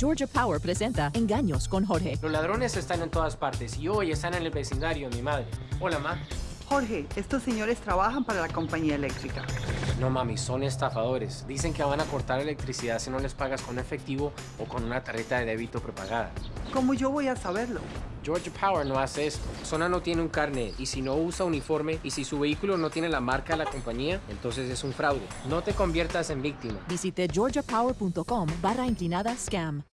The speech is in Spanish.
Georgia Power presenta Engaños con Jorge. Los ladrones están en todas partes y hoy están en el vecindario de mi madre. Hola, ma. Jorge, estos señores trabajan para la compañía eléctrica. No, mami, son estafadores. Dicen que van a cortar electricidad si no les pagas con efectivo o con una tarjeta de débito prepagada. ¿Cómo yo voy a saberlo? Georgia Power no hace esto. Zona no tiene un carnet y si no usa uniforme y si su vehículo no tiene la marca de la compañía, entonces es un fraude. No te conviertas en víctima. Visite georgiapower.com barra inclinada scam.